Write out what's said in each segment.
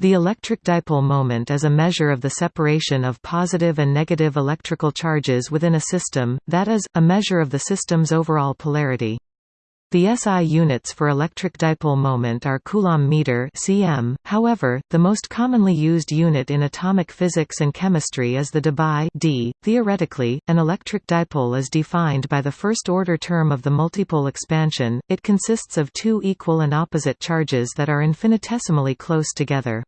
The electric dipole moment is a measure of the separation of positive and negative electrical charges within a system, that is, a measure of the system's overall polarity. The SI units for electric dipole moment are coulomb meter (cm). However, the most commonly used unit in atomic physics and chemistry is the debye d. Theoretically, an electric dipole is defined by the first-order term of the multipole expansion. It consists of two equal and opposite charges that are infinitesimally close together.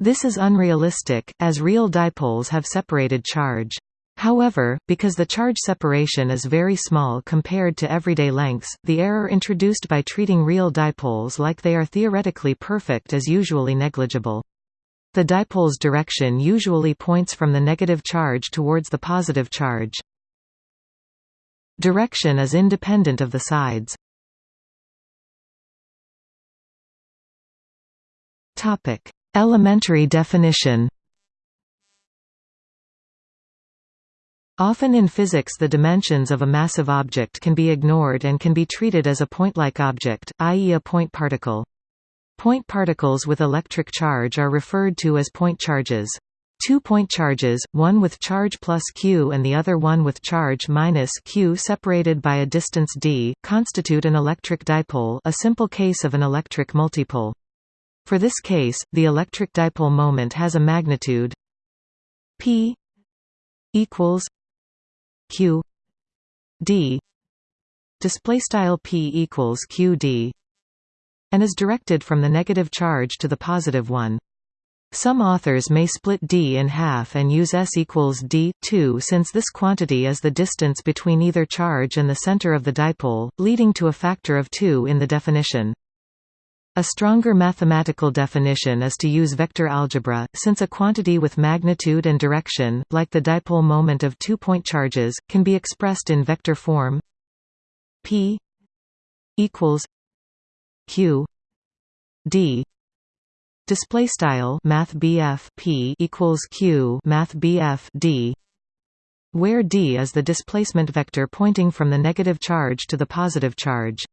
This is unrealistic, as real dipoles have separated charge. However, because the charge separation is very small compared to everyday lengths, the error introduced by treating real dipoles like they are theoretically perfect is usually negligible. The dipole's direction usually points from the negative charge towards the positive charge. Direction is independent of the sides. Elementary definition Often in physics the dimensions of a massive object can be ignored and can be treated as a point-like object, i.e. a point particle. Point particles with electric charge are referred to as point charges. Two point charges, one with charge plus q and the other one with charge minus q separated by a distance d, constitute an electric dipole a simple case of an electric multipole. For this case, the electric dipole moment has a magnitude p equals q d display style p equals qd and is directed from the negative charge to the positive one. Some authors may split d in half and use s equals d 2 since this quantity is the distance between either charge and the center of the dipole, leading to a factor of 2 in the definition. A stronger mathematical definition is to use vector algebra, since a quantity with magnitude and direction, like the dipole moment of two-point charges, can be expressed in vector form p equals q d. Display style math p equals q math d where d is the displacement vector pointing from the negative charge to the positive charge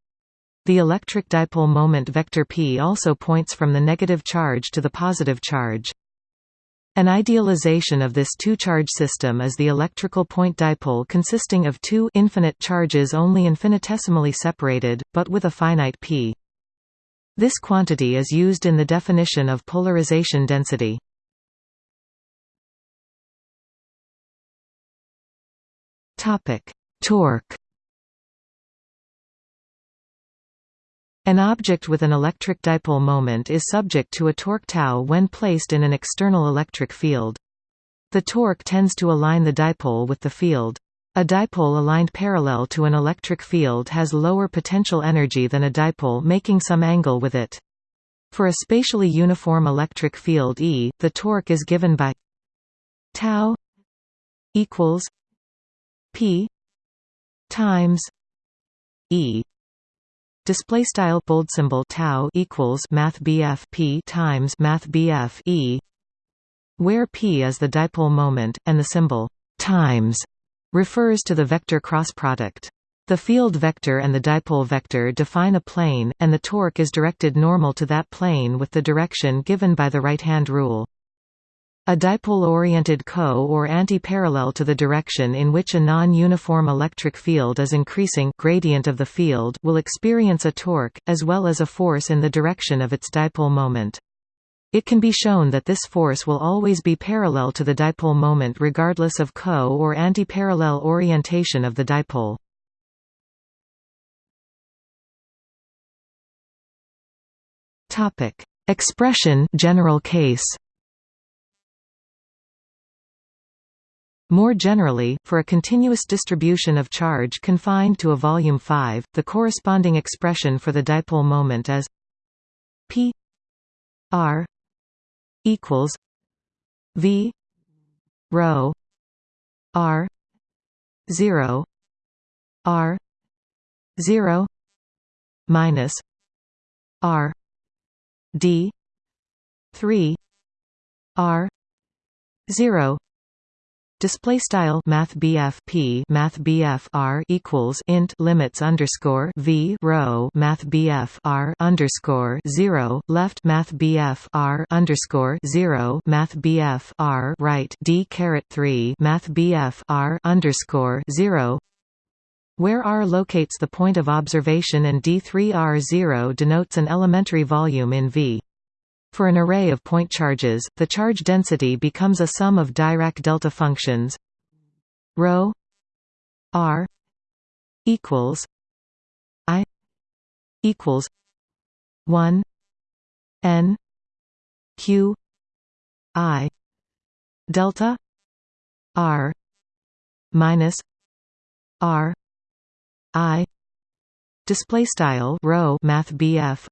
the electric dipole moment vector p also points from the negative charge to the positive charge. An idealization of this two-charge system is the electrical point dipole consisting of two infinite charges only infinitesimally separated, but with a finite p. This quantity is used in the definition of polarization density. Torque An object with an electric dipole moment is subject to a torque tau when placed in an external electric field. The torque tends to align the dipole with the field. A dipole aligned parallel to an electric field has lower potential energy than a dipole making some angle with it. For a spatially uniform electric field E, the torque is given by tau equals p times E display style bold symbol tau equals math BF P times math BF E where P is the dipole moment and the symbol times refers to the vector cross product the field vector and the dipole vector define a plane, and the torque is directed normal to that plane with the direction given by the right-hand rule. A dipole-oriented co- or anti-parallel to the direction in which a non-uniform electric field is increasing gradient of the field will experience a torque, as well as a force in the direction of its dipole moment. It can be shown that this force will always be parallel to the dipole moment regardless of co- or anti-parallel orientation of the dipole. Expression general case More generally, for a continuous distribution of charge confined to a volume 5, the corresponding expression for the dipole moment is p r equals v rho r 0 r 0 minus r d 3 r 0 Display style Math P Math R equals int limits underscore V rho Math R underscore zero left Math R underscore zero Math R right D caret three Math R underscore zero where R locates the point of observation and D3R0 denotes an elementary volume in V. For an array of point charges, the charge density becomes a sum of Dirac delta functions rho r equals i equals 1 n q i delta r minus r i Display style rho Math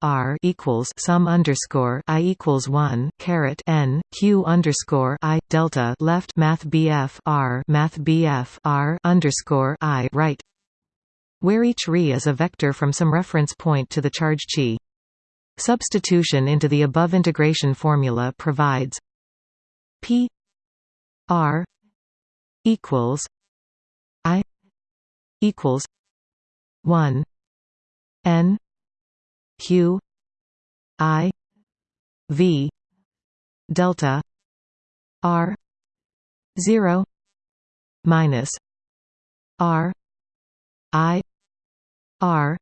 R equals sum underscore I equals one caret N Q underscore I delta left Math R Math R underscore I right where each re is a vector from some reference point to the charge chi. Substitution into the above integration formula provides P R equals I equals one N Q I V delta R zero minus R I R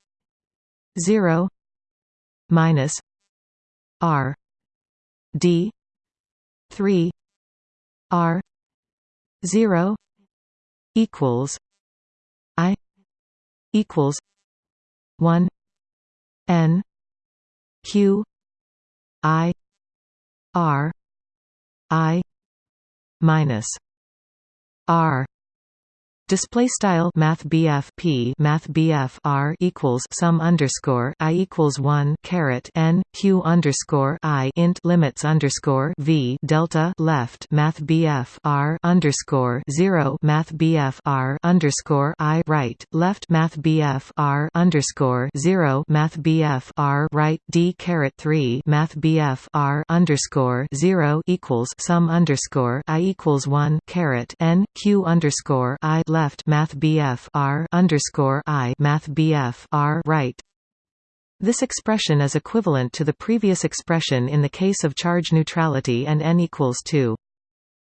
zero minus R D three R zero equals I equals one N Q I R I minus R Display style Math BF P Math R equals sum underscore I equals one caret N Q underscore I int limits underscore V delta left Math R underscore zero Math R underscore I right left Math R underscore zero Math R right D caret three Math R underscore zero equals sum underscore I equals one caret N Q underscore I left Math BF R underscore I Math BF R right. This expression is equivalent to the previous expression in the case of charge neutrality and n equals 2.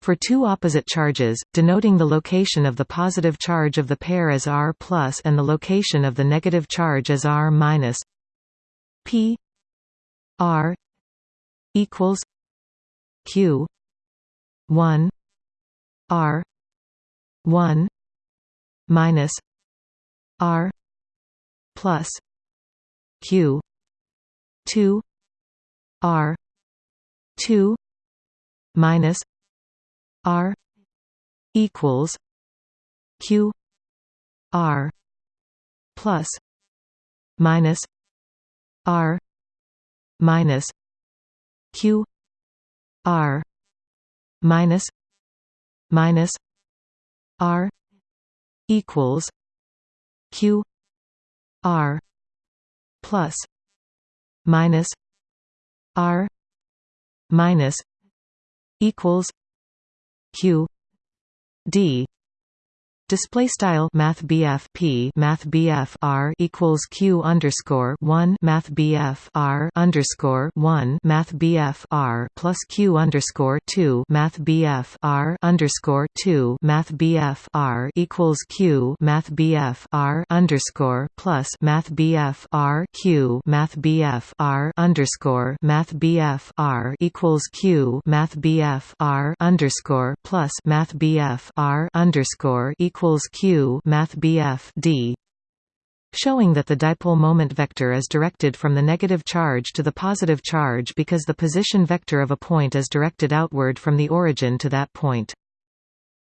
For two opposite charges, denoting the location of the positive charge of the pair as R plus and the location of the negative charge as R minus P R equals Q one R one minus R plus Q two R two minus R equals Q R plus minus R minus Q R minus minus R equals q r plus minus r minus equals q d Display style Math P Math R equals Q underscore one Math R underscore one Math R plus Q underscore two Math R underscore two Math R equals Q Math R underscore plus Math R Q Math R underscore Math R equals Q Math R underscore plus Math R underscore equals equals q math bf d showing that the dipole moment vector is directed from the negative charge to the positive charge because the position vector of a point is directed outward from the origin to that point.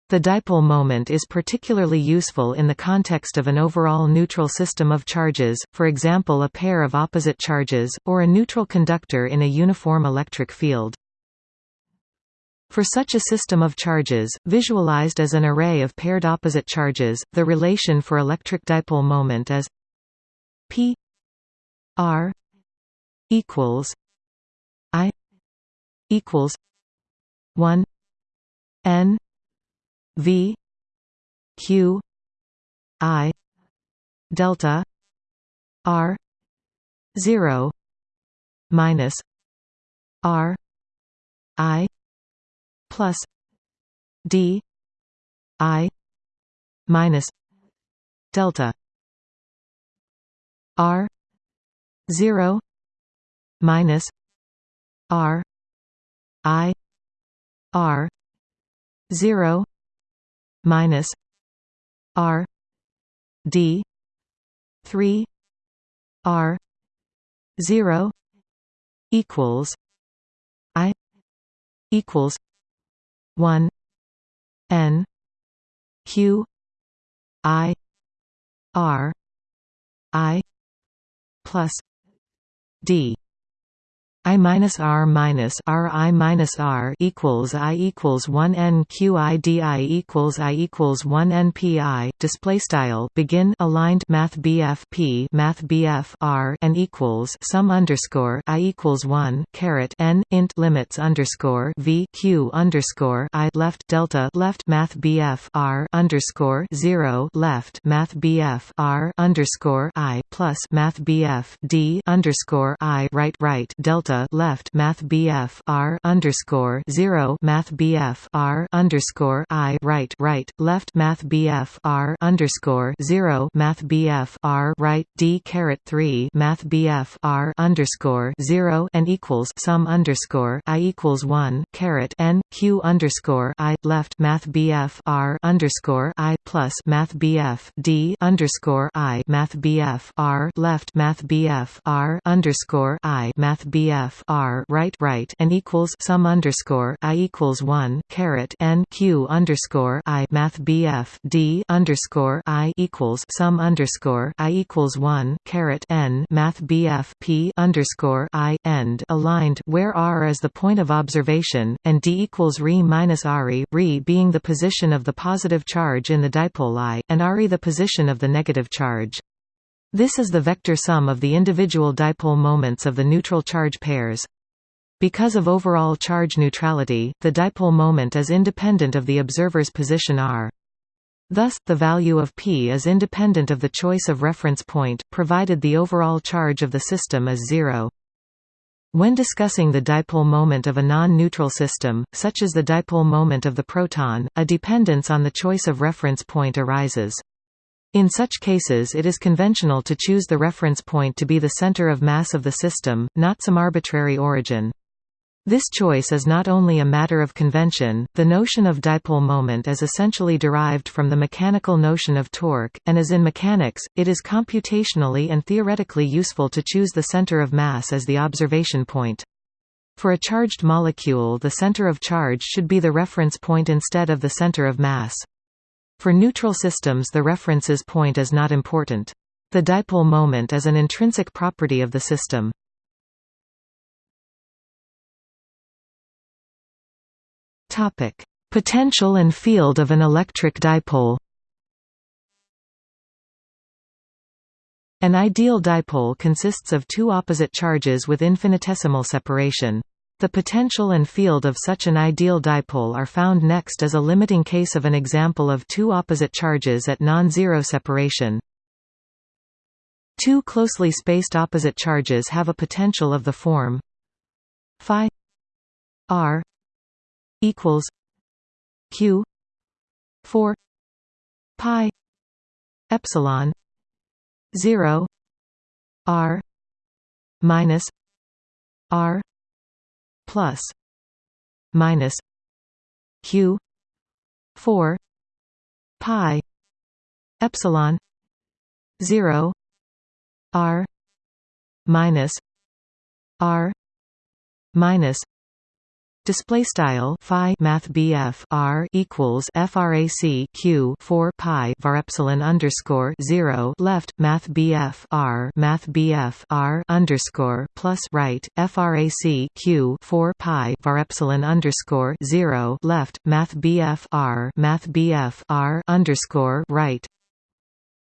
The dipole moment is particularly useful in the context of an overall neutral system of charges, for example a pair of opposite charges, or a neutral conductor in a uniform electric field. For such a system of charges, visualized as an array of paired opposite charges, the relation for electric dipole moment is p r equals i equals 1 n V Q I delta R zero minus R I plus D I minus delta R zero minus R I R zero minus R D three R zero equals I equals one N Q I R I plus D I minus R minus R I minus R equals I equals one N Q I D I equals I equals one N P I. Display style begin aligned Math BF P Math BF R and equals sum underscore I equals one caret N int limits underscore V Q underscore I left delta left Math BF R underscore zero left Math BF R underscore I plus Math BF D underscore I right right delta delta left Math BF R underscore zero Math BF R underscore I right right left Math BF R underscore zero Math BF R right D caret three Math BF R underscore zero and equals sum underscore I equals one caret N Q underscore I left Math BF R underscore I plus Math BF D underscore I Math BF R left Math BF R underscore I Math BF f r right right and equals sum underscore i equals one caret n q underscore i math bf d underscore i equals sum underscore i equals one caret n math bf p underscore i end aligned where r is the point of observation and d equals re minus re re being the position of the positive charge in the dipole i and re the position of the negative charge. This is the vector sum of the individual dipole moments of the neutral charge pairs. Because of overall charge neutrality, the dipole moment is independent of the observer's position r. Thus, the value of p is independent of the choice of reference point, provided the overall charge of the system is zero. When discussing the dipole moment of a non-neutral system, such as the dipole moment of the proton, a dependence on the choice of reference point arises. In such cases it is conventional to choose the reference point to be the center of mass of the system, not some arbitrary origin. This choice is not only a matter of convention, the notion of dipole moment is essentially derived from the mechanical notion of torque, and as in mechanics, it is computationally and theoretically useful to choose the center of mass as the observation point. For a charged molecule the center of charge should be the reference point instead of the center of mass. For neutral systems the references point is not important. The dipole moment is an intrinsic property of the system. Potential and field of an electric dipole. An ideal dipole consists of two opposite charges with infinitesimal separation. The potential and field of such an ideal dipole are found next as a limiting case of an example of two opposite charges at non-zero separation. Two closely spaced opposite charges have a potential of the form phi r equals q 4 pi epsilon 0 r minus r plus minus q 4 pi epsilon 0 r minus r minus Display style Phi Math BF R equals FRAC Q four Pi var epsilon underscore zero left Math BF R Math BF R underscore plus right FRAC Q four Pi var epsilon underscore zero left Math BF R Math BF R underscore right.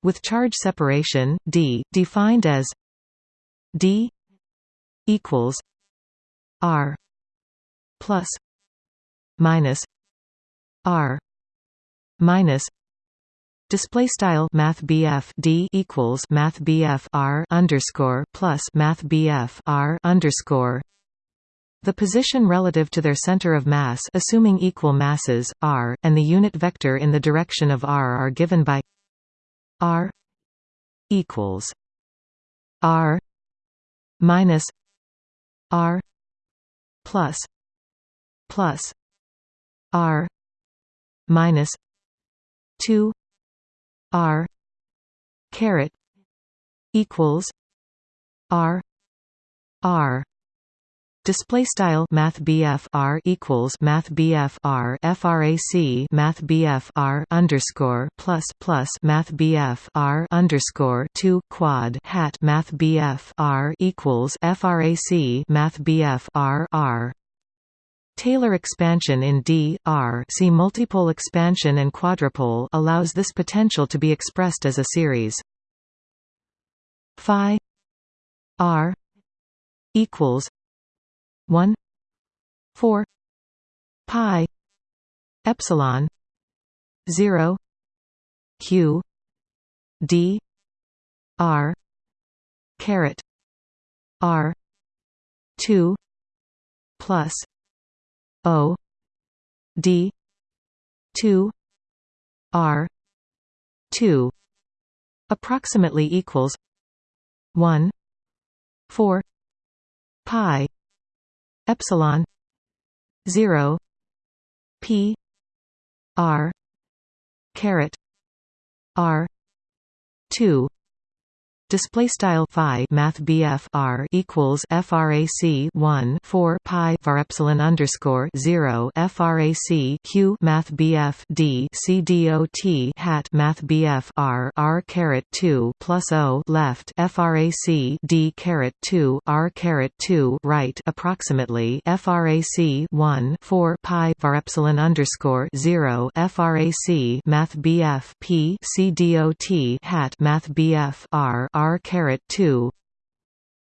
With charge separation D defined as D equals R plus minus R minus display style math d equals math r underscore plus math r underscore. The position relative to their center of mass assuming equal masses, r, and the unit vector in the direction of r are given by r equals r minus r plus plus r minus 2 r caret equals r r. Display style Math R equals Math R FRAC Math R underscore plus plus Math R underscore two quad hat Math R equals FRAC Math R R Taylor expansion in D R see multipole expansion and quadrupole allows this potential to be expressed as a series. Phi R equals 1 4 pi epsilon 0 q d r caret r 2 plus o d 2 r 2 approximately equals 1 4 pi epsilon 0 p r caret r 2 Display style phi math BF R equals frac 1 4 pi var epsilon underscore 0 frac Q math BF D C dot hat math BF R R caret 2 plus O left frac D caret 2 R caret 2 right approximately frac 1 4 pi var epsilon underscore 0 frac math BF P C dot hat math BF R R caret 2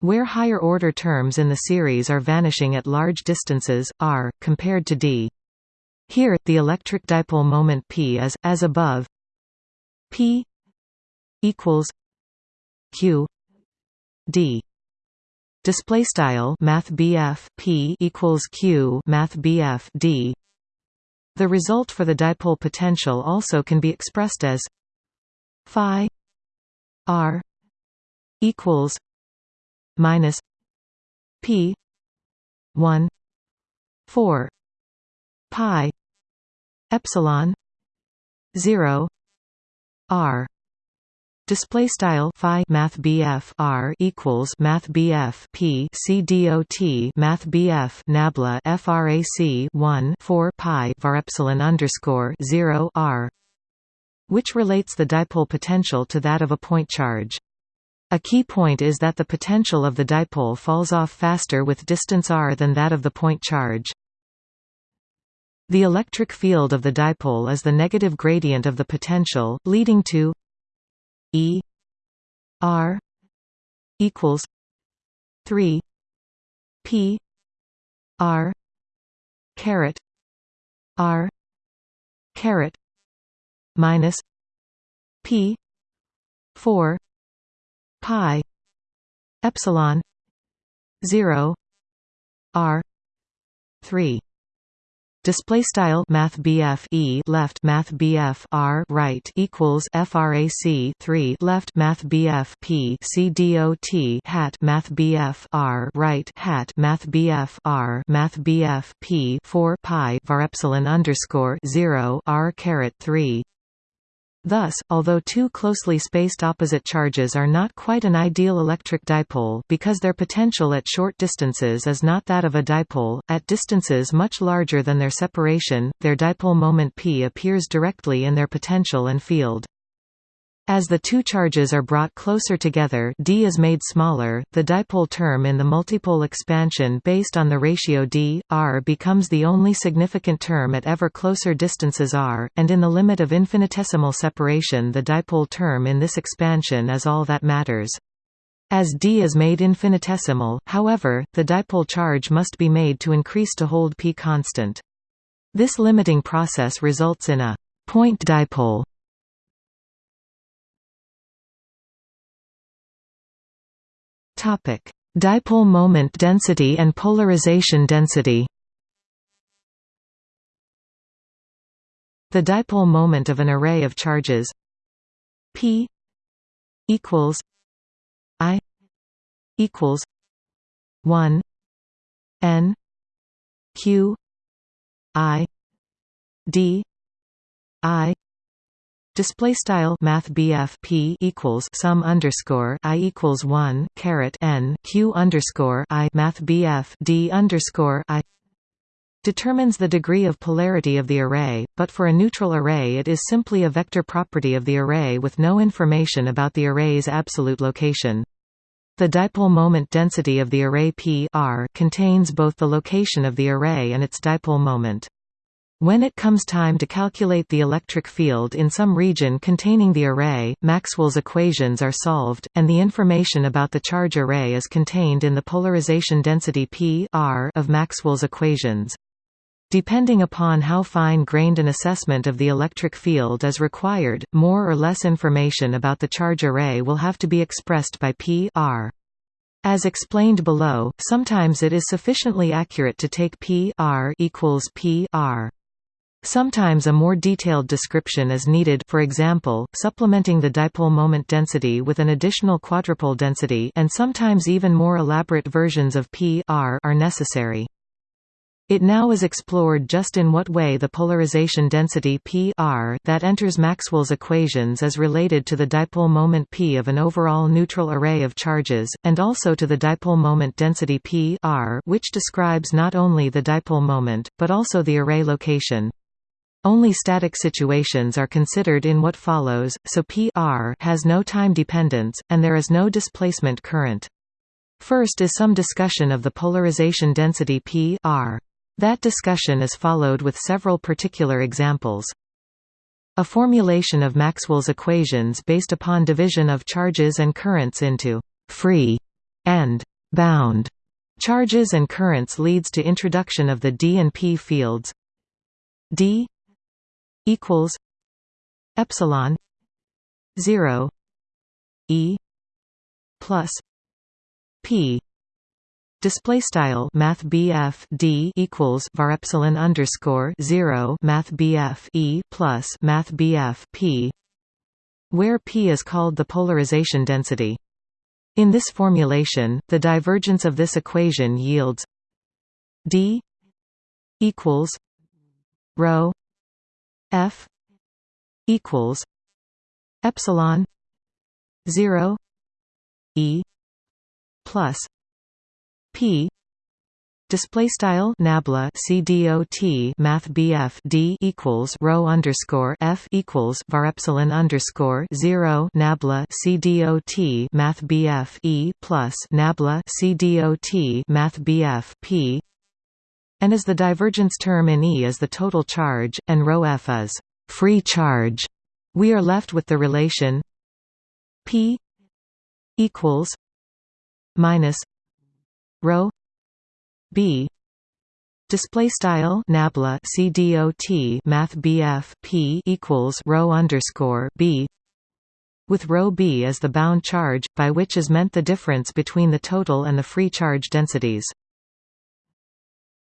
where higher order terms in the series are vanishing at large distances, r, compared to d. Here, the electric dipole moment p is, as above p equals q d display style math p equals q math d the result for the dipole potential also can be expressed as phi r equals minus P one four pi epsilon zero R Display style phi math BF R equals math BF P C dot math BF nabla FRAC one four pi var epsilon underscore zero R which relates the dipole potential to that of a point charge. A key point is that the potential of the dipole falls off faster with distance r than that of the point charge. The electric field of the dipole is the negative gradient of the potential, leading to E R equals 3 P R caret R caret minus P 4 pi epsilon 0 r 3 Display style Math BF E left Math BF R right equals FRAC three left Math P C dot hat Math BF R right hat Math BF R Math BF P four pi var epsilon underscore zero R caret three Thus, although two closely spaced opposite charges are not quite an ideal electric dipole because their potential at short distances is not that of a dipole, at distances much larger than their separation, their dipole moment p appears directly in their potential and field. As the two charges are brought closer together d is made smaller, the dipole term in the multipole expansion based on the ratio d, r becomes the only significant term at ever closer distances r, and in the limit of infinitesimal separation the dipole term in this expansion is all that matters. As d is made infinitesimal, however, the dipole charge must be made to increase to hold p constant. This limiting process results in a Point dipole Topic: Dipole moment density and polarization density. The dipole moment of an array of charges p equals i equals 1 n q i d i Display style Math P equals sum underscore I equals one caret N Q underscore I Math D underscore I determines the degree of polarity of the array, but for a neutral array it is simply a vector property of the array with no information about the array's absolute location. The dipole moment density of the array P R contains both the location of the array and its dipole moment. When it comes time to calculate the electric field in some region containing the array, Maxwell's equations are solved, and the information about the charge array is contained in the polarization density P R of Maxwell's equations. Depending upon how fine-grained an assessment of the electric field is required, more or less information about the charge array will have to be expressed by P R. As explained below, sometimes it is sufficiently accurate to take P R equals P R. Sometimes a more detailed description is needed for example, supplementing the dipole moment density with an additional quadrupole density and sometimes even more elaborate versions of P R are necessary. It now is explored just in what way the polarization density P R that enters Maxwell's equations is related to the dipole moment P of an overall neutral array of charges, and also to the dipole moment density P R which describes not only the dipole moment, but also the array location. Only static situations are considered in what follows, so P R has no time dependence, and there is no displacement current. First is some discussion of the polarization density P R. That discussion is followed with several particular examples. A formulation of Maxwell's equations based upon division of charges and currents into «free» and «bound» charges and currents leads to introduction of the D and P fields D equals epsilon 0 e plus p Display style Math D equals var epsilon underscore zero Math E plus Math P where P is called the polarization density. In this formulation, the divergence of this equation yields D equals rho F equals epsilon 0 E plus P Display style nabla CDOT Math BF D equals rho underscore F equals var epsilon underscore zero nabla CDOT Math BF E plus nabla CDOT Math BF P and as the divergence term in E is the total charge, and ρ f is free charge, we are left with the relation P equals minus rho B. Display style nabla CDOT Math BF P equals rho underscore B. With rho B as the bound charge, by which is meant the difference between the total and the free charge densities.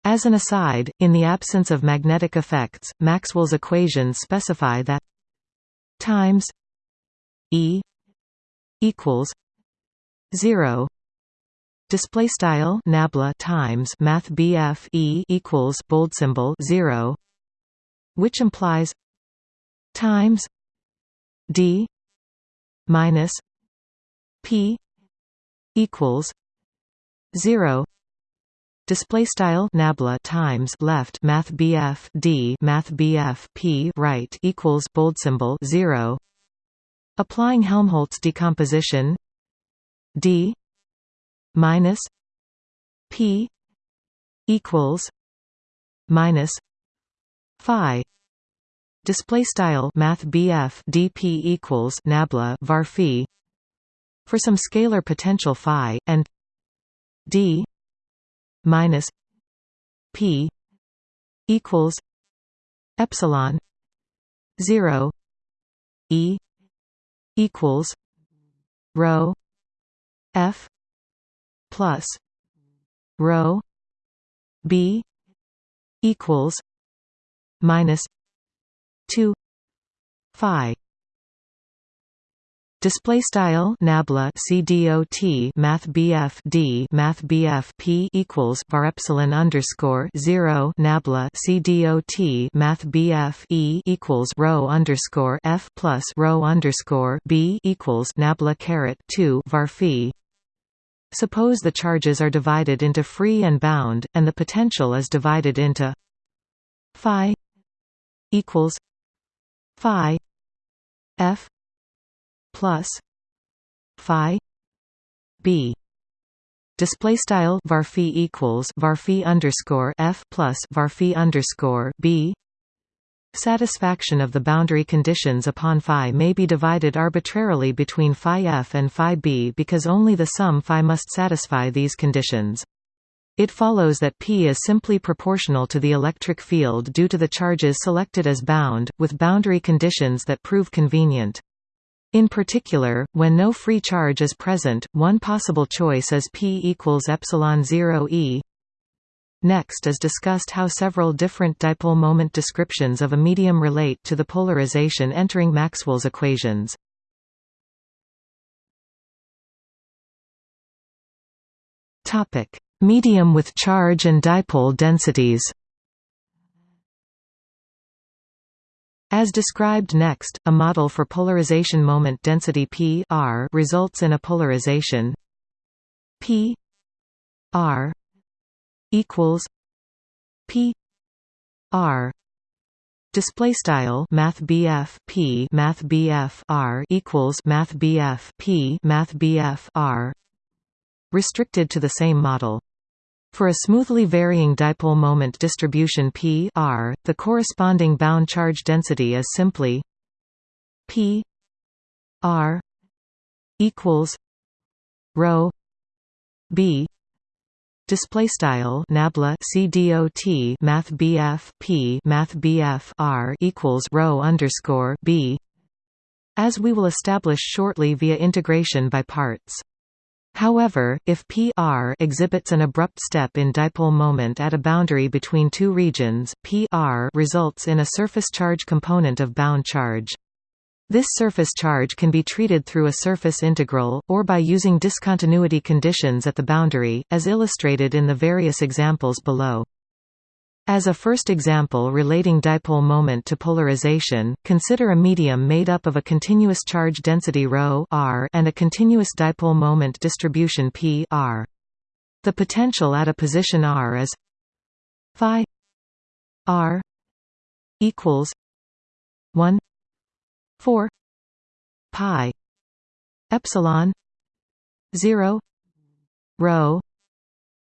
As an aside, in the absence of magnetic effects, Maxwell's equations specify that times E equals 0 display style nabla times math BF E equals bold symbol 0 which implies times D minus P equals 0 Display style nabla times left math BF D math BF P right equals bold symbol zero. Applying Helmholtz decomposition D minus P equals minus Phi display style math BF DP equals nabla var phi for some scalar potential phi and D minus P equals epsilon zero E equals rho F plus rho B equals minus two Phi Display style nabla CDOT Math BF D Math BF P equals var epsilon underscore zero nabla CDOT Math BF E equals rho underscore F plus rho underscore B equals nabla caret two var phi. Suppose the charges are divided into free and bound, and the potential is divided into phi equals phi f plus phi b display style varphi equals varphi underscore f plus varphi underscore b Satisfaction of the boundary conditions upon phi may be divided arbitrarily between phi f and phi b because only the sum phi must satisfy these conditions. It follows that P is simply proportional to the electric field due to the charges selected as bound, with boundary conditions that prove convenient. In particular, when no free charge is present, one possible choice is P equals epsilon 0 e. Next is discussed how several different dipole moment descriptions of a medium relate to the polarization entering Maxwell's equations. Medium with charge and dipole densities. As described next, a model for polarization moment density P r results in a polarization P r equals P r. Display style math P math r equals math P math r. Restricted to the same model for a smoothly varying dipole moment distribution P r, the corresponding bound charge density is simply P r equals rho B. Display style nabla CDOT math BF P math BF r equals rho underscore B. As we will establish shortly via integration by parts However, if P r exhibits an abrupt step in dipole moment at a boundary between two regions, P r results in a surface charge component of bound charge. This surface charge can be treated through a surface integral, or by using discontinuity conditions at the boundary, as illustrated in the various examples below. As a first example relating dipole moment to polarization, consider a medium made up of a continuous charge density ρ r and a continuous dipole moment distribution p r. The potential at a position r is phi r equals 1 4 pi epsilon 0 rho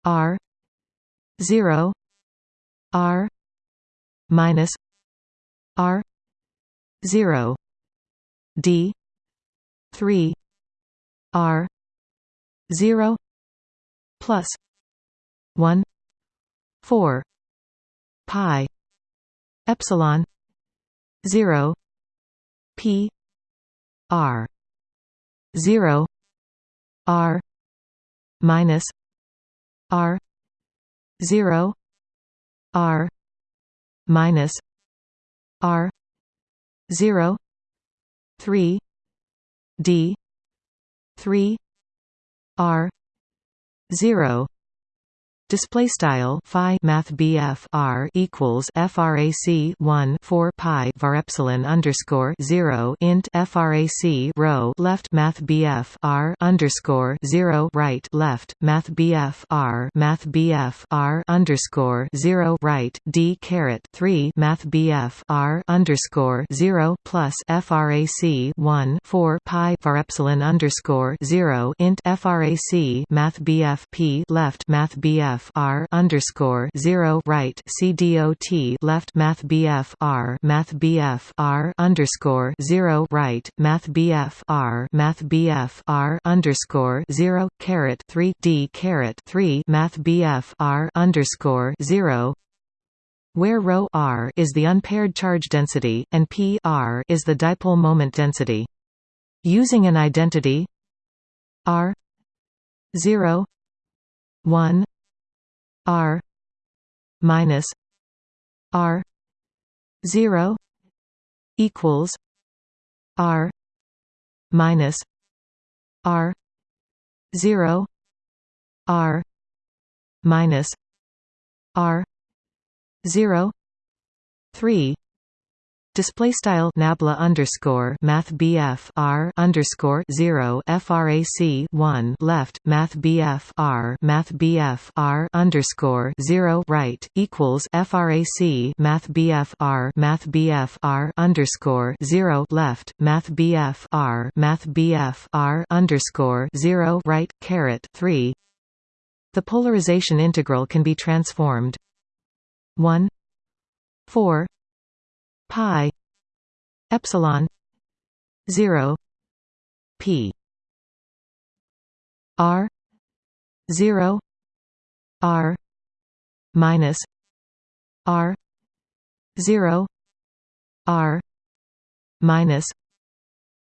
r 0 R minus R zero D three R zero plus one four pi epsilon zero P R zero R minus R zero R minus R zero three D three R zero Display style phi math BF R equals frac 1 4 pi var epsilon underscore 0 int frac rho left math BF R underscore 0 right left math BF R math BF R underscore 0 right D caret 3 math BF R underscore 0 plus frac 1 4 pi var epsilon underscore 0 int frac math BF P left math BF BF R underscore zero right C dot left Math BF R Math BF R underscore zero right Math BF R Math BF R underscore zero caret three D caret three Math BF R underscore zero where ρ r is the unpaired charge density, and p r is the dipole moment density. Using an identity r 0 1 r minus r 0 equals r minus r 0 r minus r 0 3 display style nabla underscore math BF R underscore 0 frac 1 left math BF R math BF R underscore 0 right equals frac math BF R math BF R underscore 0 left math BF R math BF R underscore 0 right caret 3 the polarization integral can be transformed. 1 4 pi epsilon 0 p r 0 r minus r 0 r minus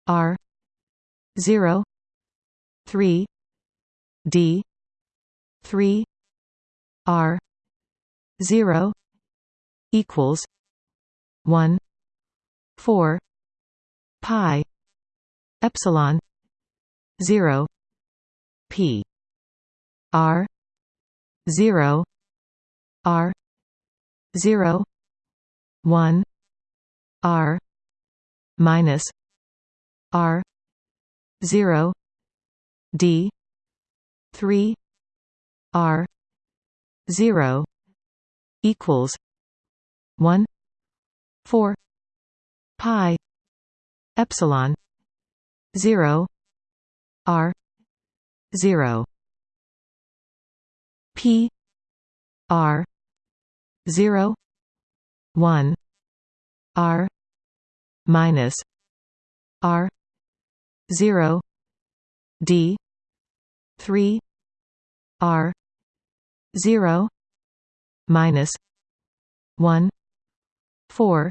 r 0 3 d 3 r 0 equals 1 4 pi epsilon 0 p r 0 r 0 1 r minus r 0 d 3 r 0 equals 1 4 pi epsilon 0 r 0 p r 0 1 r minus r 0 d 3 r 0 minus 1 4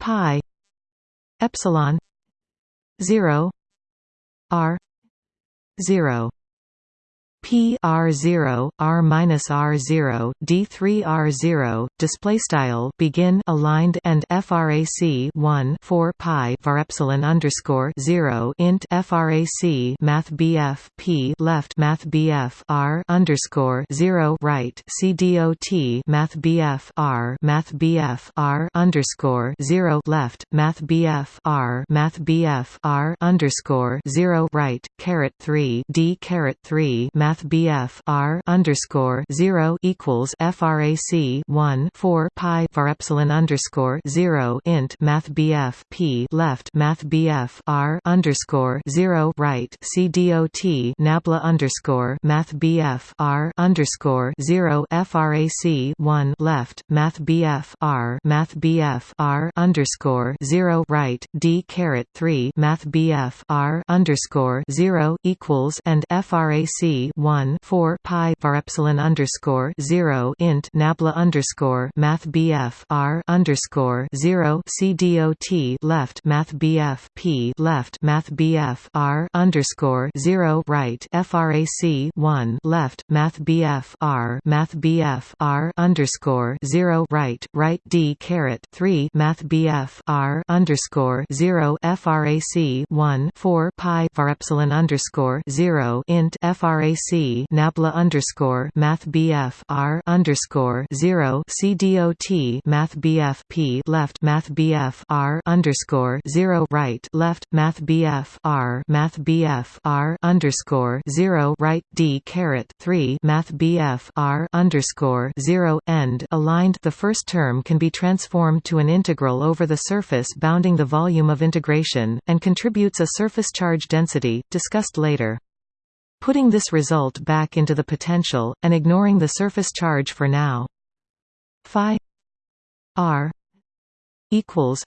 pi epsilon 0 r 0 P R zero R minus R zero D three R zero display style begin aligned and FRAC one four pi var epsilon underscore zero int FRAC Math BF P left Math BF R underscore zero right C D O T Math BF R Math BF R underscore zero left Math BF R Math BF R underscore zero right caret three D caret three Math math BF R underscore zero equals FRAC one four pi var epsilon underscore zero int math BF P left math BF R underscore zero right C dot Nabla underscore math BF R underscore zero FRAC one left math BF R math BF R underscore zero right D caret three math BF R underscore zero equals and FRAC 1 4 pi var epsilon underscore 0 int nabla underscore math bf r underscore 0 c dot left math bf p left math bf r underscore 0 right frac 1 left math bf r math bf r underscore 0 right right d caret 3 math bf r underscore 0 frac 1 4 pi var epsilon underscore 0 int frac Nabla underscore Math BF R underscore zero C dot Math BF P left Math BF R underscore zero right left Math BF R Math BF R underscore zero right D caret three Math BF R underscore zero end aligned the first term can be transformed to an integral over the surface bounding the volume of integration, and contributes a surface charge density, discussed later. Putting this result back into the potential, and ignoring the surface charge for now. Phi r equals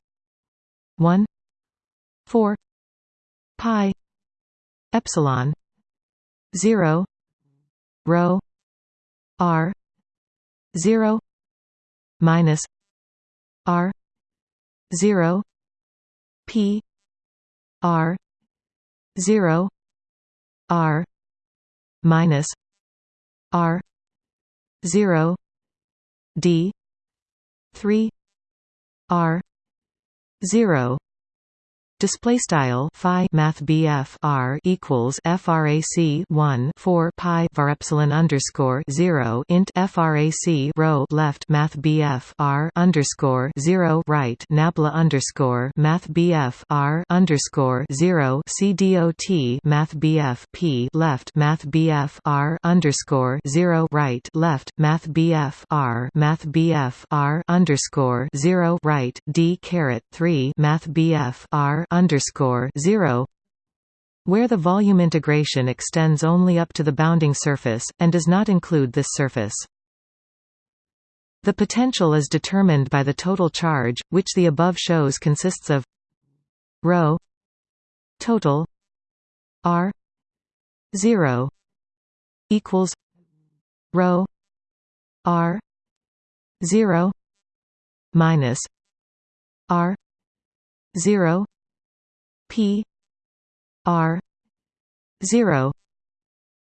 1 4 pi epsilon 0 rho r 0 minus r 0 p r 0 r minus r 0 d 3 r 0 Display style phi math BF R equals frac 1 4 pi var epsilon underscore 0 int frac rho left math BF R underscore 0 right nabla underscore math BF R underscore 0 CDOT math BF P left math BF R underscore 0 right left math BF R math BF R underscore 0 right D caret 3 math BF R underscore zero where the volume integration extends only up to the bounding surface, and does not include this surface. The potential is determined by the total charge, which the above shows consists of ρ total r 0 equals ρ r 0 minus r 0 P R zero.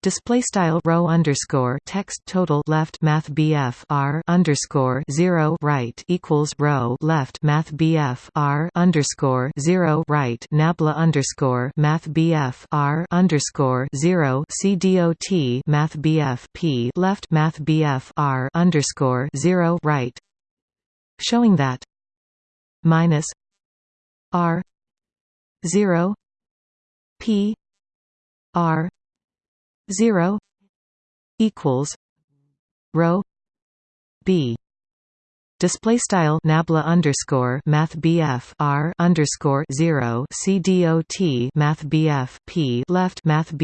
Display style rho underscore text total left math BF R underscore 0 right equals rho left math BF R underscore 0 right nabla underscore math BF R underscore 0 CDOT math BF P left math BF R underscore 0 right. Showing that minus R 0 p r 0 equals rho b. Display style nabla underscore math R underscore zero C D O T math P left math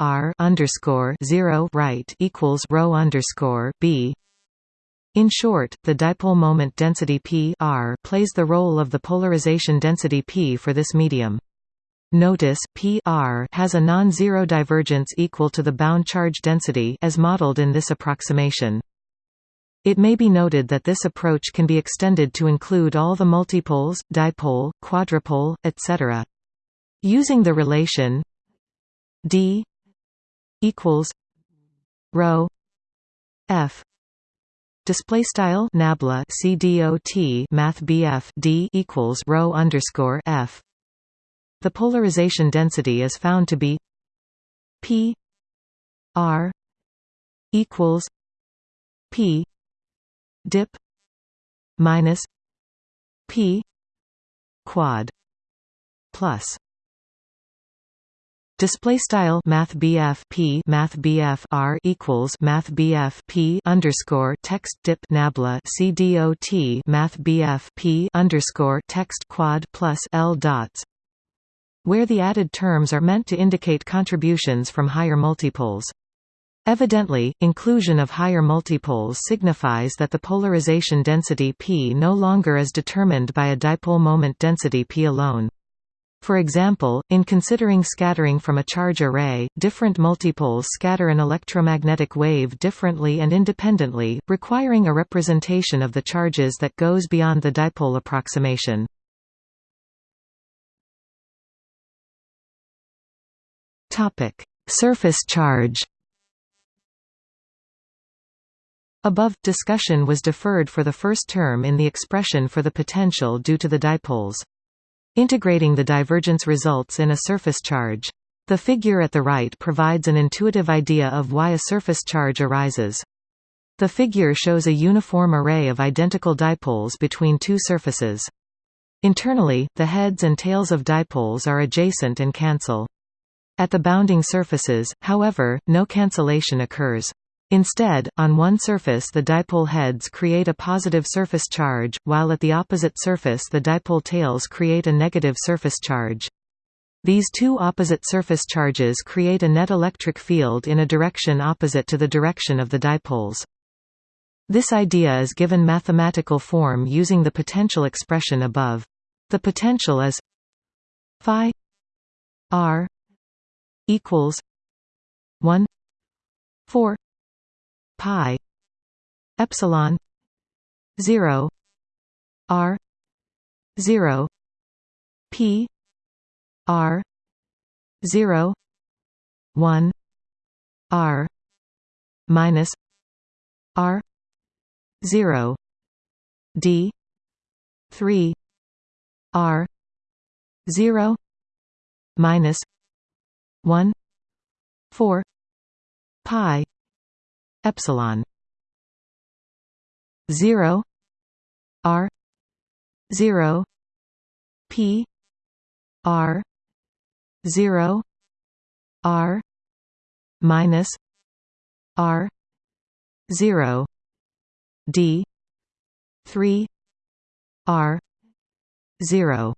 R underscore zero right equals rho underscore B in short, the dipole moment density p r plays the role of the polarization density p for this medium. Notice p r has a non-zero divergence equal to the bound charge density as modeled in this approximation. It may be noted that this approach can be extended to include all the multipoles, dipole, quadrupole, etc. Using the relation d equals rho f Display style nabla CDOT Math BF D equals rho underscore F. The polarization density is found to be P R equals P dip minus P quad plus Display style Math P Math R equals Math P underscore text dip nabla C D O T Math P underscore text quad plus L dots where the added terms are meant to indicate contributions from higher multipoles. Evidently, inclusion of higher multipoles signifies that the polarization density P no longer is determined by a dipole moment density P alone. For example, in considering scattering from a charge array, different multipoles scatter an electromagnetic wave differently and independently, requiring a representation of the charges that goes beyond the dipole approximation. Topic: Surface charge Above, discussion was deferred for the first term in the expression for the potential due to the dipoles. Integrating the divergence results in a surface charge. The figure at the right provides an intuitive idea of why a surface charge arises. The figure shows a uniform array of identical dipoles between two surfaces. Internally, the heads and tails of dipoles are adjacent and cancel. At the bounding surfaces, however, no cancellation occurs. Instead, on one surface the dipole heads create a positive surface charge, while at the opposite surface the dipole tails create a negative surface charge. These two opposite surface charges create a net electric field in a direction opposite to the direction of the dipoles. This idea is given mathematical form using the potential expression above. The potential is phi r equals 1 4 pi epsilon 0 r 0 p r 0 1 r minus r 0 d 3 r 0 minus 1 4 pi epsilon 0 r 0 p r 0 r minus r 0 d 3 r 0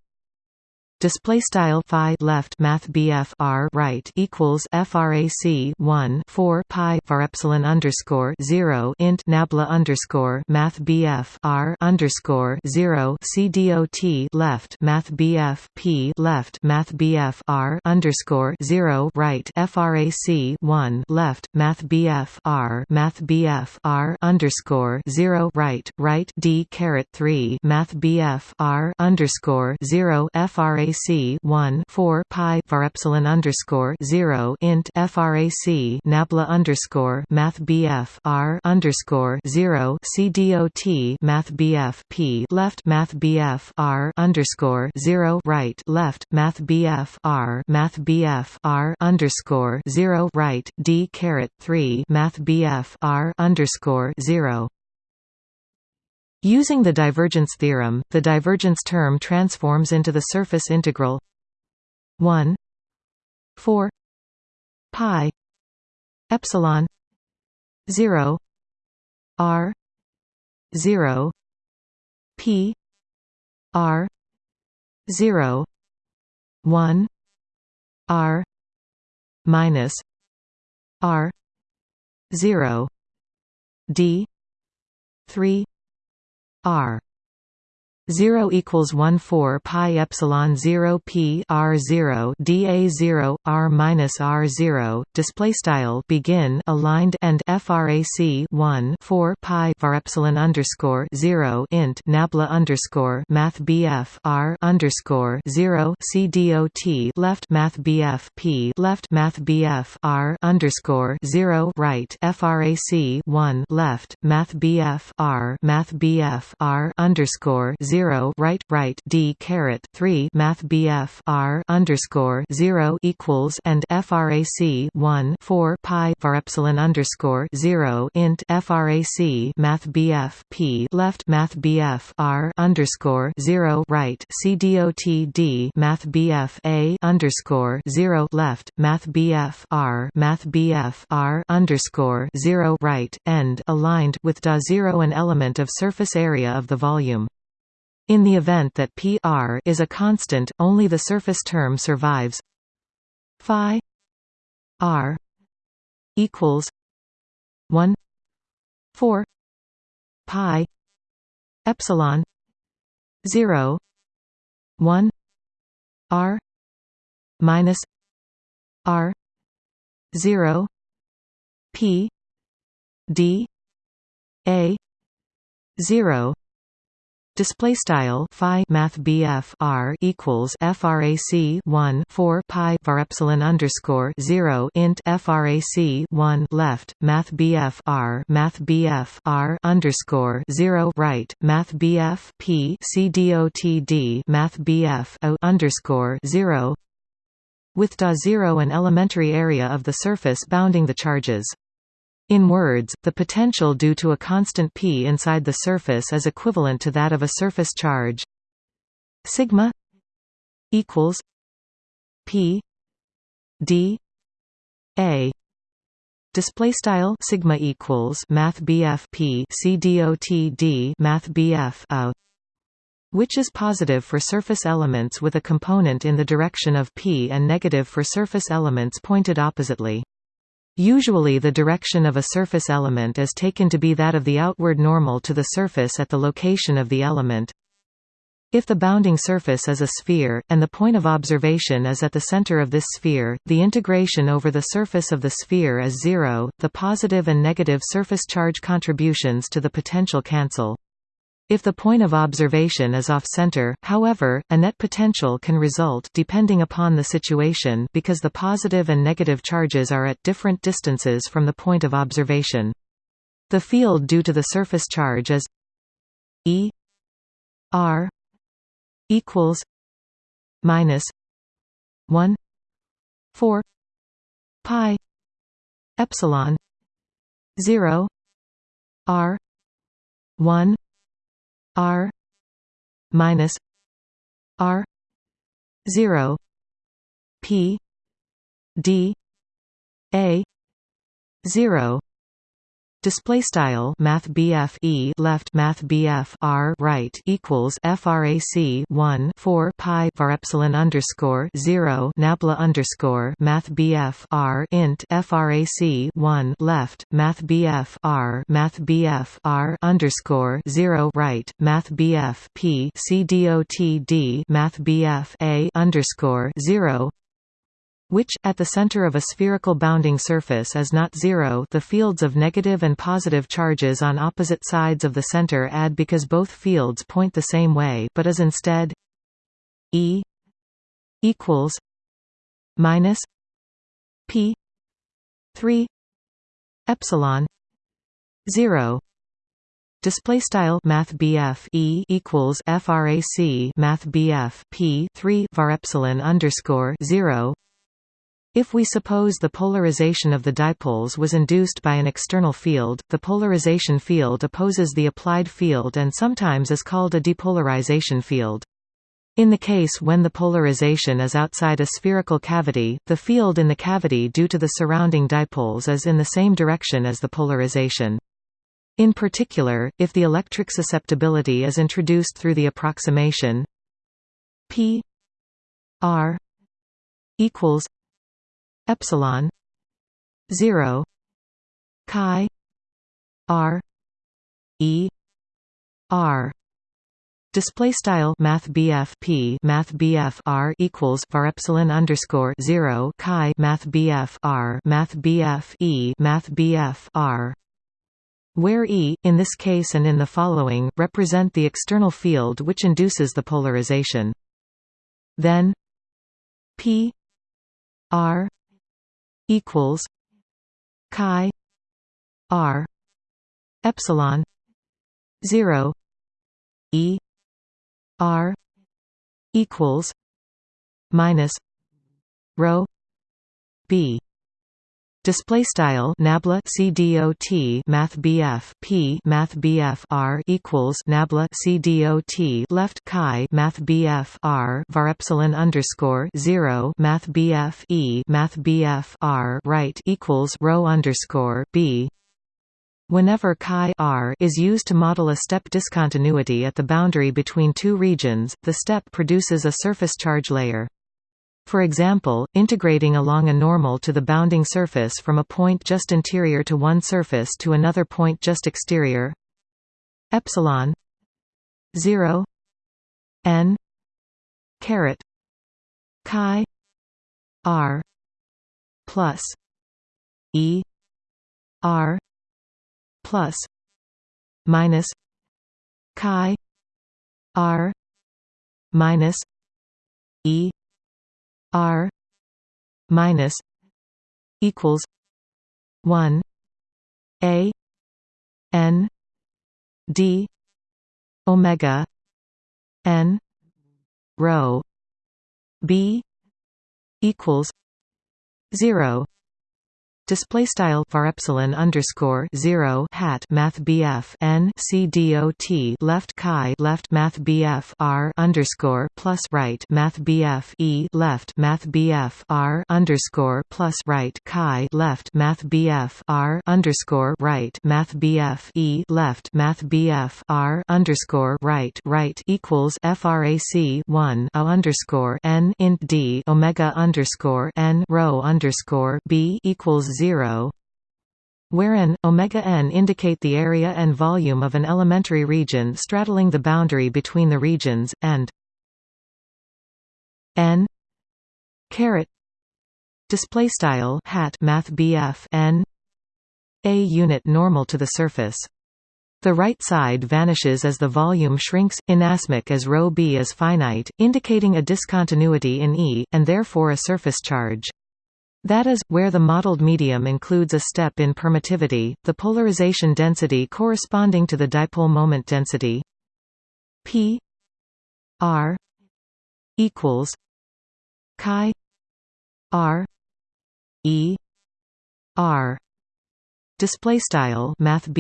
display style phi left math BF R right equals frac 1 4 pi var epsilon underscore 0 int nabla underscore math BF R underscore 0 CDOT left math BF P left math BF R underscore 0 right frac 1 left math BF R math BF R underscore 0 right right D caret 3 math BF R underscore 0 frac frac 1 4 pi var epsilon underscore 0 int frac nabla underscore math bf r underscore 0 c dot math bf p left math bf r underscore 0 right left math bf r math bf r underscore 0 right d caret 3 math bf r underscore 0 Using the divergence theorem, the divergence term transforms into the surface integral 1 4 pi epsilon 0 r 0 p r 0 1 r minus r 0 d 3 R 0 equals 1 4 pi epsilon 0 p r 0 da 0 r minus r 0 display style begin aligned and frac 1 4 pi var epsilon underscore 0 int nabla underscore math bf r underscore 0 c dot left math bf p left math bf r underscore 0 right frac 1 left math bf r math bf r underscore 0 zero right right D caret three Math BF R underscore zero equals and FRAC one four pi var epsilon underscore zero int FRAC Math BF P left Math BF R underscore zero right CDOT Math BF A underscore zero left Math BF R Math BF R underscore zero right end aligned with da zero an element of surface area of the volume. In the event that p r is a constant, only the surface term survives. Phi r equals 1 4 pi epsilon 0 1 r minus r 0 p d a 0 Display style phi math BF R equals FRAC one four pi var epsilon underscore zero int FRAC one left Math BF R Math BF R underscore zero right Math BF P C D O T D Math BF O underscore zero with da zero an elementary area of the surface bounding the charges. In words, the potential due to a constant p inside the surface is equivalent to that of a surface charge. Sigma equals p d a. Display style sigma equals math bf p c dot d math bf a which is positive for surface elements with a component in the direction of p and negative for surface elements pointed oppositely Usually the direction of a surface element is taken to be that of the outward normal to the surface at the location of the element. If the bounding surface is a sphere, and the point of observation is at the center of this sphere, the integration over the surface of the sphere is zero, the positive and negative surface charge contributions to the potential cancel. If the point of observation is off-center, however, a net potential can result depending upon the situation because the positive and negative charges are at different distances from the point of observation. The field due to the surface charge is E R equals minus 1 4 pi epsilon 0 R 1 R minus R zero P D A zero display style math BF E left math BF R right equals frac 1 4 pi var epsilon underscore 0 nabla underscore math BF R int frac 1 left math BF R math BF R underscore 0 right math BF P C dot D math BF A underscore 0 which, at the center of a spherical bounding surface is not zero the fields of negative and positive charges on opposite sides of the center add because both fields point the same way but is instead E equals minus P 3 epsilon 0 Display style Math E equals FRAC Math P three var epsilon underscore zero if we suppose the polarization of the dipoles was induced by an external field, the polarization field opposes the applied field and sometimes is called a depolarization field. In the case when the polarization is outside a spherical cavity, the field in the cavity due to the surrounding dipoles is in the same direction as the polarization. In particular, if the electric susceptibility is introduced through the approximation p r equals epsilon 0 chi r e r Display style Math P Math R equals var epsilon underscore zero chi Math R Math E Math R where E, in this case and in the following, represent the external field which induces the polarization. Then P R equals chi r epsilon 0 e r equals minus rho b Display style nabla CDOT Math BF P Math BF R equals nabla CDOT left chi Math BF R var epsilon underscore zero Math BF E Math BF R right equals rho underscore B Whenever chi r is used to model a step discontinuity at the boundary between two regions, the step produces a surface charge layer. For example, integrating along a normal to the bounding surface from a point just interior to one surface to another point just exterior. Epsilon 0 n caret chi r plus e r plus minus chi r minus e R minus equals one A N D Omega N rho B equals zero Display style var epsilon underscore zero hat Math BF N C D O T left chi left Math BF R underscore plus right Math BF E left Math BF R underscore plus right chi left Math BF R underscore right Math BF E left Math BF R underscore right right equals FRAC one O underscore N int D Omega underscore N rho underscore B equals 0 wherein omega n indicate the area and volume of an elementary region straddling the boundary between the regions and n caret display style hat math bf n a unit normal to the surface The right side vanishes as the volume shrinks, inasmuch as ρ b is finite, indicating a discontinuity in E, and therefore a surface charge. That is, where the modeled medium includes a step in permittivity, the polarization density corresponding to the dipole moment density. P r equals chi r e r. Display style Math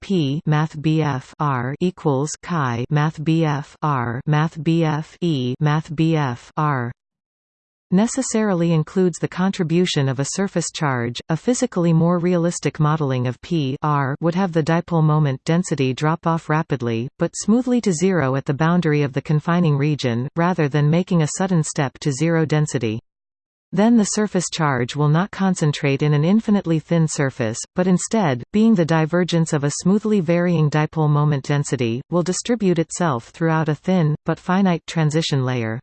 P Math R equals Chi Math R Math E Math R necessarily includes the contribution of a surface charge. A physically more realistic modeling of P R would have the dipole moment density drop off rapidly, but smoothly to zero at the boundary of the confining region, rather than making a sudden step to zero density. Then the surface charge will not concentrate in an infinitely thin surface, but instead, being the divergence of a smoothly varying dipole moment density, will distribute itself throughout a thin, but finite transition layer.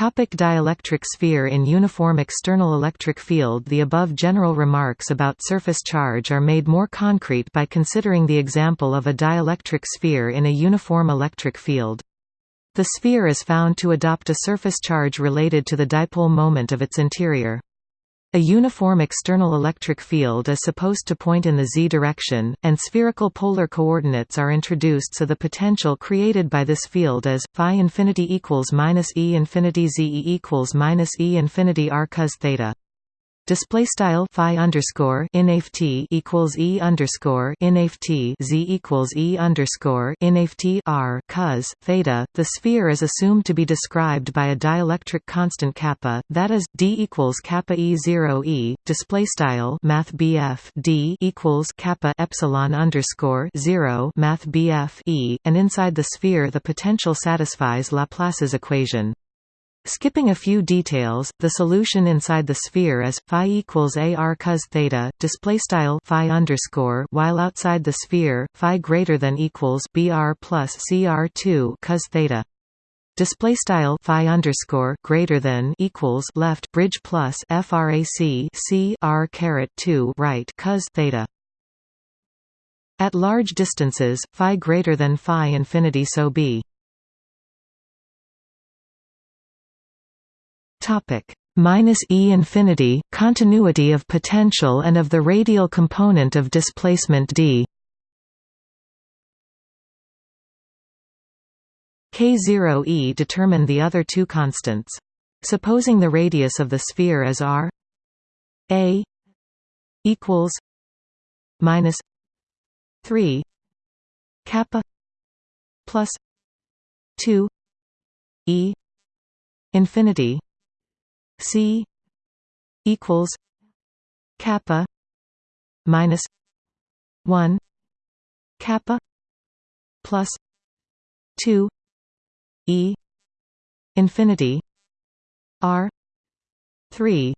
Topic dielectric sphere In uniform external electric field The above general remarks about surface charge are made more concrete by considering the example of a dielectric sphere in a uniform electric field. The sphere is found to adopt a surface charge related to the dipole moment of its interior. A uniform external electric field is supposed to point in the z direction, and spherical polar coordinates are introduced so the potential created by this field is phi infinity equals minus e infinity z equals minus e infinity r cos theta display style phi underscore inft equals e underscore inft z equals e underscore inft r cos theta. The sphere is assumed to be described by a dielectric constant kappa, that is d equals kappa e zero e. Display style math bf d equals kappa epsilon underscore zero math bf e, and inside the sphere the potential satisfies Laplace's equation. Skipping a few details, the solution inside the sphere is phi equals ar cos theta, display style phi underscore, while outside the sphere, phi greater than equals br plus cr2 cos theta. Display style phi underscore greater than equals left bridge plus frac c r caret 2 right cos theta. At large distances, phi greater than phi infinity so b. Topic minus e infinity continuity of potential and of the radial component of displacement d. K0 e determine the other two constants. Supposing the radius of the sphere is r a equals minus 3 kappa plus 2 e infinity C equals kappa minus one kappa plus two E infinity R three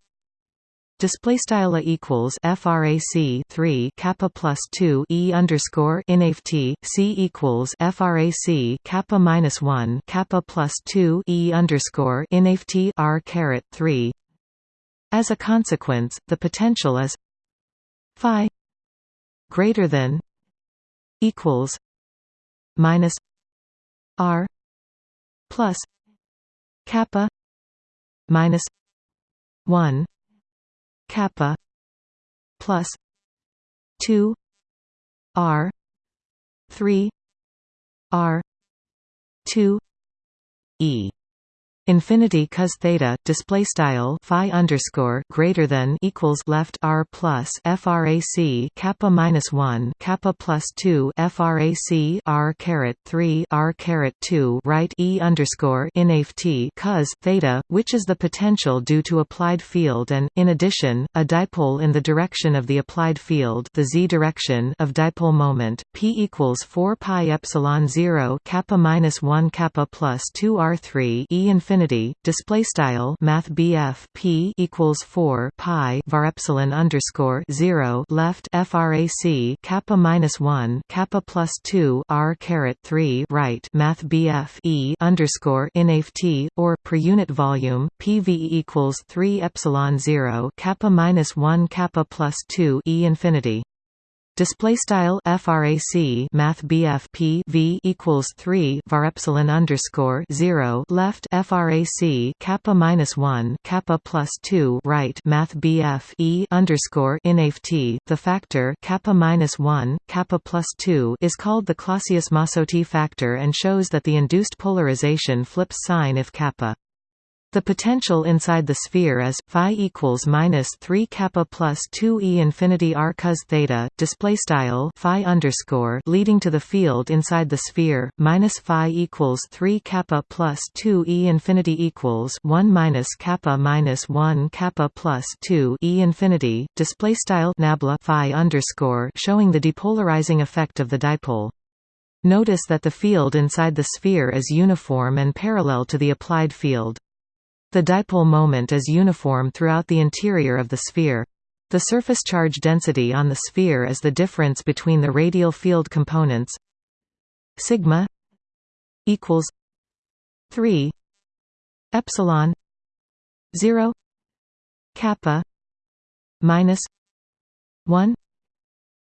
display style equals frac 3 kappa plus 2 e underscore inft c equals frac kappa minus 1 kappa plus 2 e underscore inft r caret 3 as a consequence the potential is phi greater than equals minus r plus kappa minus 1 kappa plus 2 r 3 r 2 e infinity cos theta display style phi underscore greater than equals left r plus frac kappa minus 1 kappa plus 2 frac r caret 3 r caret 2 right e underscore inft cos theta which is the potential due to applied field and in addition a dipole in the direction of the applied field the z direction of dipole moment p equals 4 pi epsilon 0 kappa minus 1 kappa plus 2 r3 e infinity infinity display style math p equals 4 pi var epsilon underscore 0 left frac kappa minus 1 kappa plus 2 r caret 3 right math e underscore inft or per unit volume pv equals 3 epsilon 0 kappa minus 1 kappa plus 2 e infinity Display style frac Math P V equals three var epsilon underscore zero left frac kappa minus one kappa plus two right Math E underscore inft the factor kappa minus one kappa plus two is called the Clausius-Mossotti factor and shows that the induced polarization flips sign if kappa the potential inside the sphere is phi equals minus three kappa plus two e infinity r cos theta. Display style phi underscore leading to the field inside the sphere minus phi equals three kappa plus two e infinity equals one minus kappa minus one kappa plus two e infinity. Display style nabla phi underscore showing the depolarizing effect of the dipole. Notice that the field inside the sphere is uniform and parallel to the applied field. The dipole moment is uniform throughout the interior of the sphere. The surface charge density on the sphere is the difference between the radial field components sigma equals 3 epsilon 0 kappa minus 1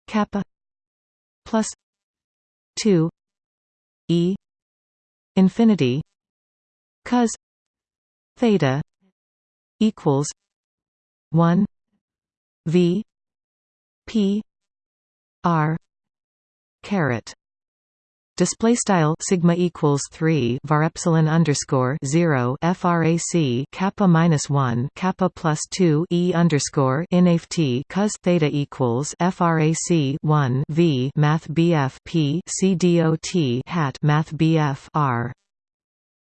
kappa plus 2 e infinity cos theta equals 1 v p r caret. Display style sigma equals 3 var epsilon underscore 0 frac kappa minus 1 kappa plus 2 e underscore inft cos theta equals frac 1 v math bf p c dot hat math bf r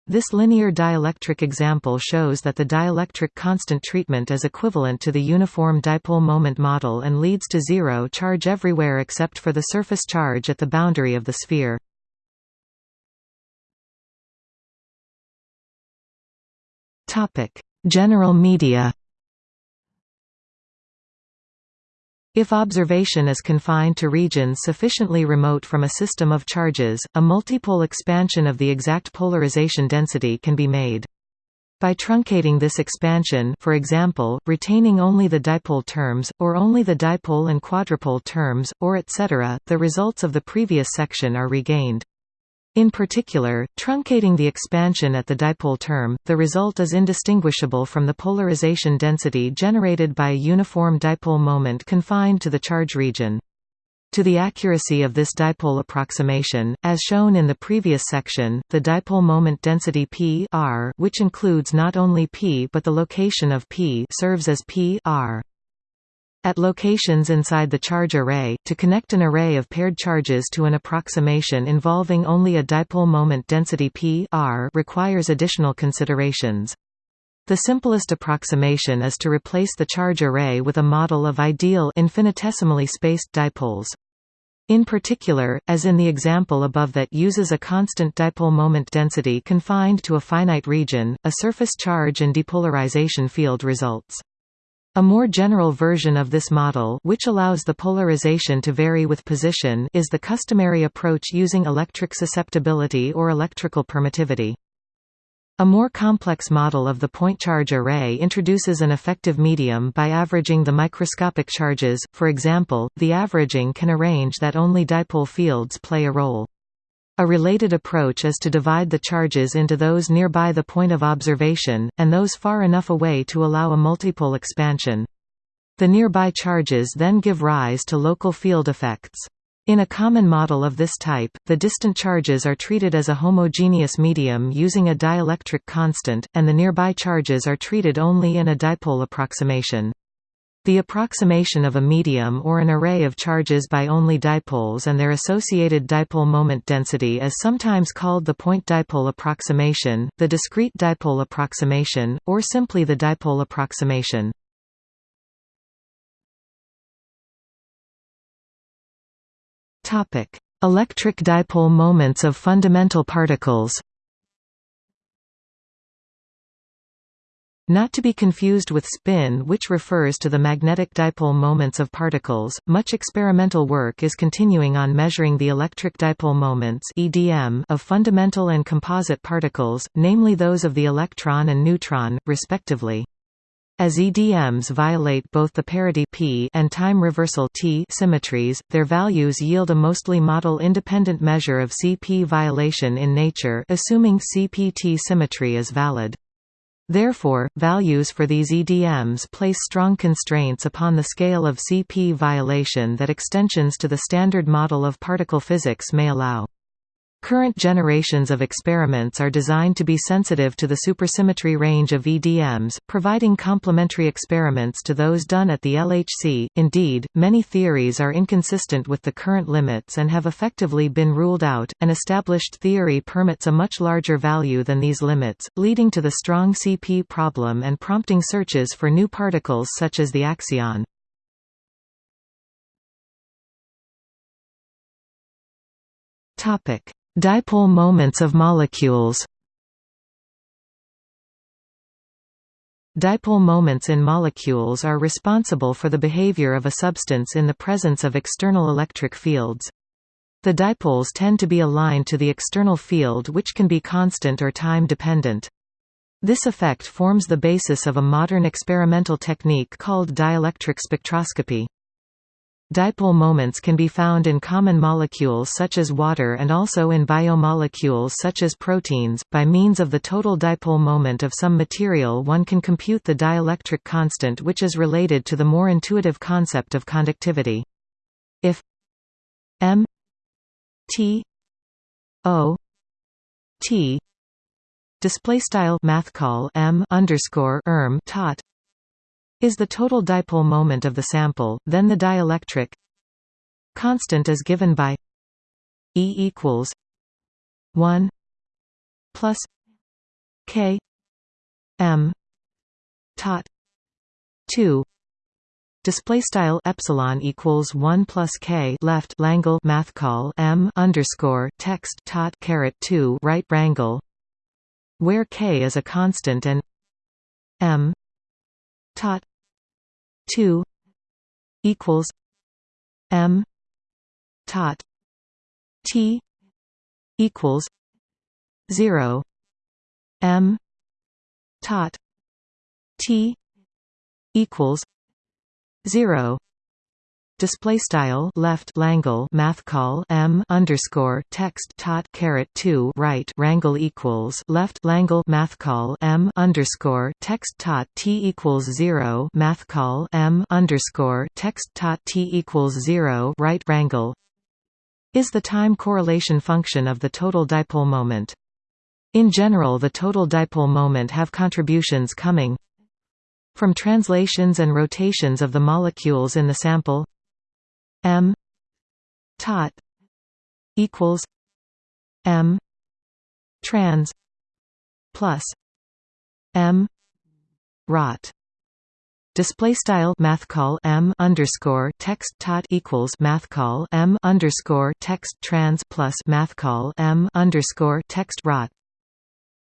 this linear dielectric example shows that the dielectric constant treatment is equivalent to the uniform dipole moment model and leads to zero charge everywhere except for the surface charge at the boundary of the sphere. General media If observation is confined to regions sufficiently remote from a system of charges, a multipole expansion of the exact polarization density can be made. By truncating this expansion for example, retaining only the dipole terms, or only the dipole and quadrupole terms, or etc., the results of the previous section are regained. In particular, truncating the expansion at the dipole term, the result is indistinguishable from the polarization density generated by a uniform dipole moment confined to the charge region. To the accuracy of this dipole approximation, as shown in the previous section, the dipole moment density p r, which includes not only p but the location of p serves as p r. At locations inside the charge array, to connect an array of paired charges to an approximation involving only a dipole moment density p r requires additional considerations. The simplest approximation is to replace the charge array with a model of ideal infinitesimally spaced dipoles. In particular, as in the example above that uses a constant dipole moment density confined to a finite region, a surface charge and depolarization field results. A more general version of this model which allows the polarization to vary with position is the customary approach using electric susceptibility or electrical permittivity. A more complex model of the point charge array introduces an effective medium by averaging the microscopic charges, for example, the averaging can arrange that only dipole fields play a role. A related approach is to divide the charges into those nearby the point of observation, and those far enough away to allow a multipole expansion. The nearby charges then give rise to local field effects. In a common model of this type, the distant charges are treated as a homogeneous medium using a dielectric constant, and the nearby charges are treated only in a dipole approximation. The approximation of a medium or an array of charges by only dipoles and their associated dipole moment density is sometimes called the point dipole approximation, the discrete dipole approximation, or simply the dipole approximation. Electric dipole moments of fundamental particles Not to be confused with spin which refers to the magnetic dipole moments of particles, much experimental work is continuing on measuring the electric dipole moments of fundamental and composite particles, namely those of the electron and neutron, respectively. As EDMs violate both the parity p and time reversal t symmetries, their values yield a mostly model-independent measure of CP violation in nature assuming CP-T symmetry is valid. Therefore, values for these EDMs place strong constraints upon the scale of CP violation that extensions to the standard model of particle physics may allow. Current generations of experiments are designed to be sensitive to the supersymmetry range of EDMs, providing complementary experiments to those done at the LHC. Indeed, many theories are inconsistent with the current limits and have effectively been ruled out. An established theory permits a much larger value than these limits, leading to the strong CP problem and prompting searches for new particles such as the axion. Topic: Dipole moments of molecules Dipole moments in molecules are responsible for the behavior of a substance in the presence of external electric fields. The dipoles tend to be aligned to the external field which can be constant or time-dependent. This effect forms the basis of a modern experimental technique called dielectric spectroscopy. Dipole moments can be found in common molecules such as water and also in biomolecules such as proteins. By means of the total dipole moment of some material, one can compute the dielectric constant, which is related to the more intuitive concept of conductivity. If m t o t display style math call m underscore erm tot is the total dipole moment of the sample, then the dielectric constant is given by E equals 1 plus K M tot 2 Display style epsilon equals one plus k left Langle math call m underscore text tot caret two right rangle, where k is a constant and m tot 2 equals m tot t equals 0 m tot t equals 0 Display style left Langle math call M underscore text tot caret two right rangle equals left Langle math call M underscore text tot T equals zero math call M underscore text tot T equals zero right rangle is the time correlation function of the total dipole moment. In general the total dipole moment have contributions coming from translations and rotations of the molecules in the sample M tot equals M trans plus M rot Display style math call M underscore text tot equals math call M underscore text trans plus math call M underscore text rot.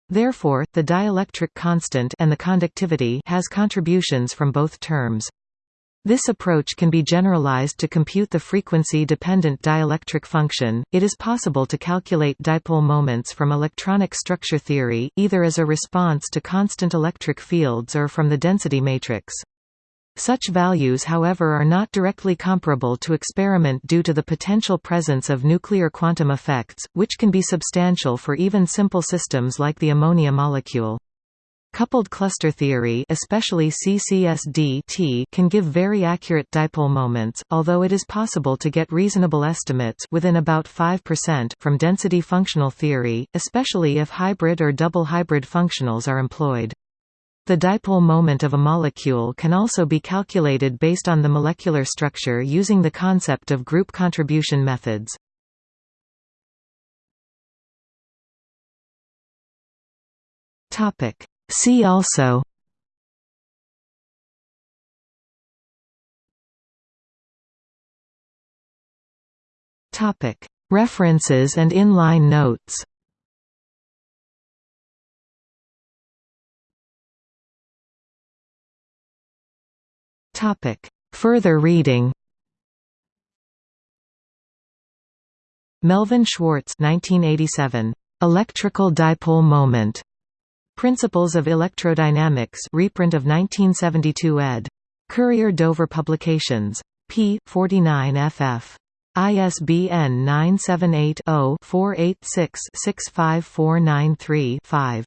Therefore, the dielectric constant and the conductivity has contributions from both terms. This approach can be generalized to compute the frequency-dependent dielectric function. It is possible to calculate dipole moments from electronic structure theory, either as a response to constant electric fields or from the density matrix. Such values however are not directly comparable to experiment due to the potential presence of nuclear quantum effects, which can be substantial for even simple systems like the ammonia molecule. Coupled cluster theory especially CCSD can give very accurate dipole moments, although it is possible to get reasonable estimates within about 5% from density functional theory, especially if hybrid or double hybrid functionals are employed. The dipole moment of a molecule can also be calculated based on the molecular structure using the concept of group contribution methods. Topic See also. Topic. References and inline notes. Topic. Further reading. Melvin Schwartz 1987 Electrical dipole moment Principles of Electrodynamics reprint of 1972 ed. Courier Dover Publications. p. 49 ff. ISBN 978 0 486 65493 5.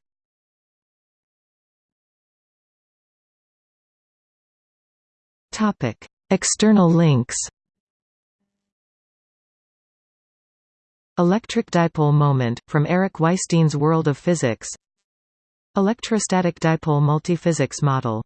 External links Electric dipole moment, from Eric Weisstein's World of Physics Electrostatic dipole multiphysics model